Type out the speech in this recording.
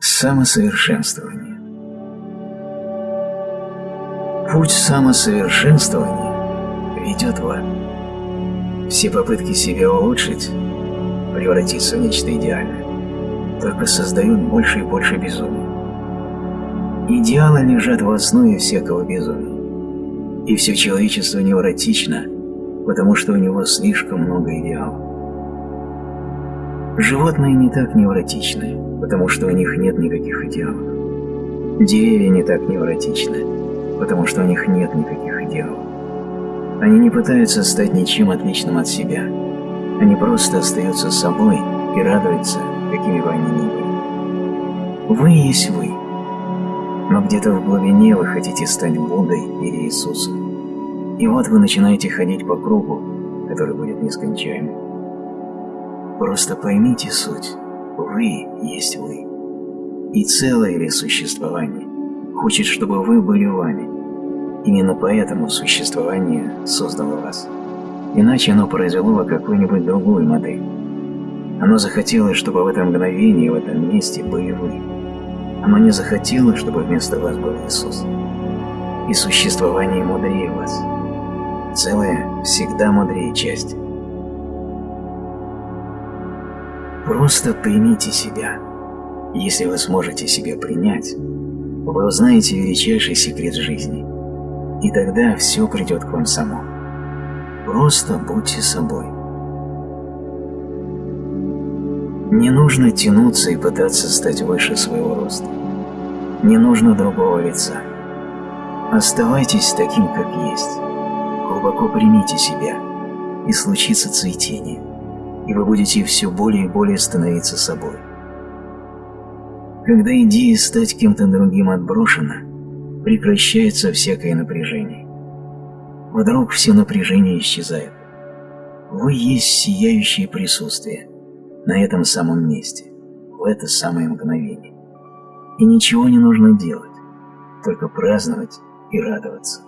Самосовершенствование Путь самосовершенствования ведет в ад. Все попытки себя улучшить, превратиться в нечто идеальное, только создают больше и больше безумия. Идеалы лежат в основе всякого безумия. И все человечество невротично, потому что у него слишком много идеалов. Животные не так невротичны, потому что у них нет никаких идеалов. Деревья не так невротичны, потому что у них нет никаких идеалов. Они не пытаются стать ничем отличным от себя. Они просто остаются собой и радуются, какими бы они ни были. Вы есть вы, но где-то в глубине вы хотите стать Буддой или Иисусом. И вот вы начинаете ходить по кругу, который будет нескончаемым. Просто поймите суть. Вы есть вы. И целое ли существование хочет, чтобы вы были вами. Именно поэтому существование создало вас. Иначе оно произвело бы какую-нибудь другую модель. Оно захотело, чтобы в этом мгновении, в этом месте были вы. Оно не захотело, чтобы вместо вас был Иисус. И существование мудрее вас. Целое всегда мудрее части. Просто примите себя. Если вы сможете себя принять, вы узнаете величайший секрет жизни. И тогда все придет к вам само. Просто будьте собой. Не нужно тянуться и пытаться стать выше своего роста. Не нужно другого лица. Оставайтесь таким, как есть. Глубоко примите себя, и случится цветение и вы будете все более и более становиться собой. Когда идея стать кем-то другим отброшена, прекращается всякое напряжение. Вдруг все напряжение исчезает. Вы есть сияющее присутствие на этом самом месте, в это самое мгновение. И ничего не нужно делать, только праздновать и радоваться.